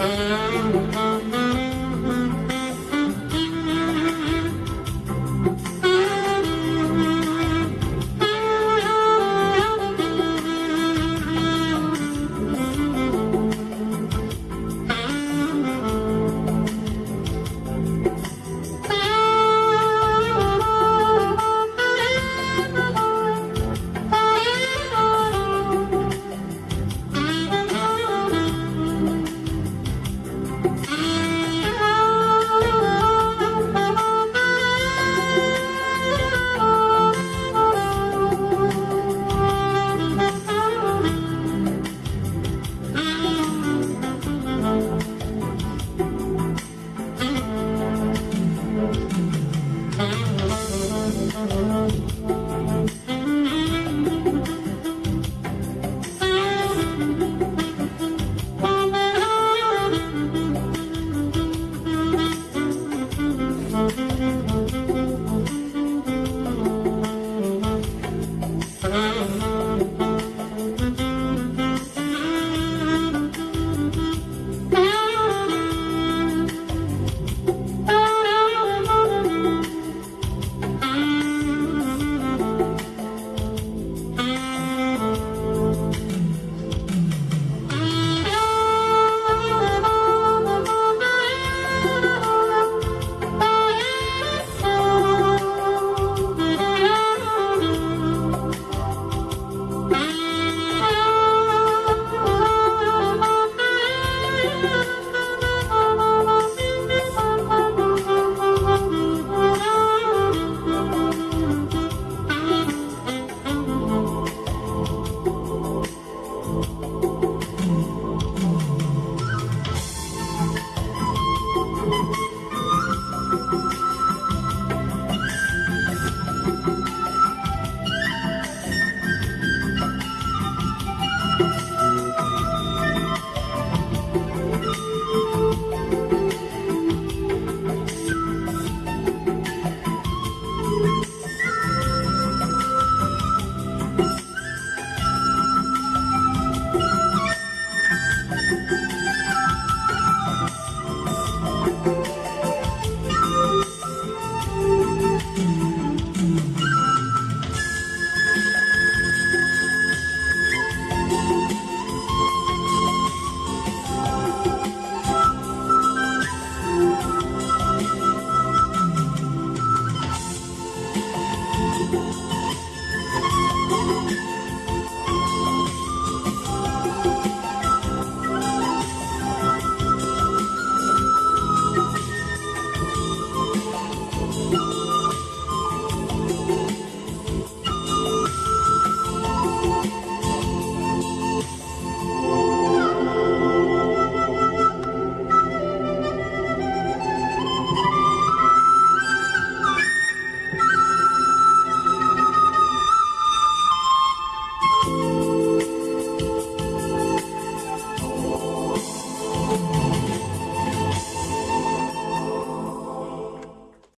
음, 음. Thank you.